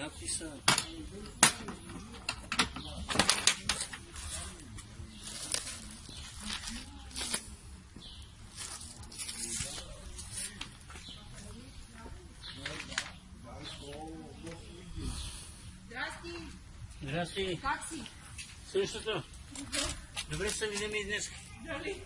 Надписа. Здрасти, Здрасти. как си? Същото. Добре се видим и днес. Дали?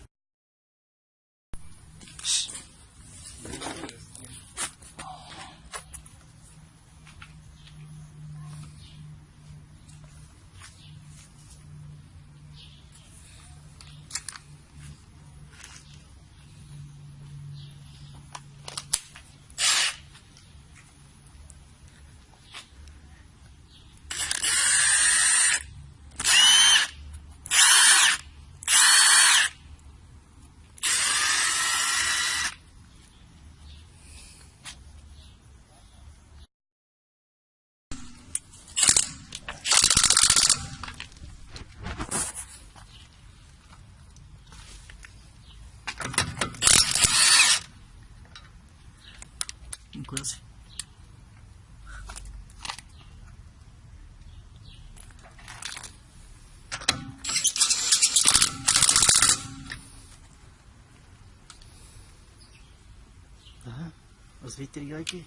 inclusive. Assim. Aha, Os vitrinhos aqui.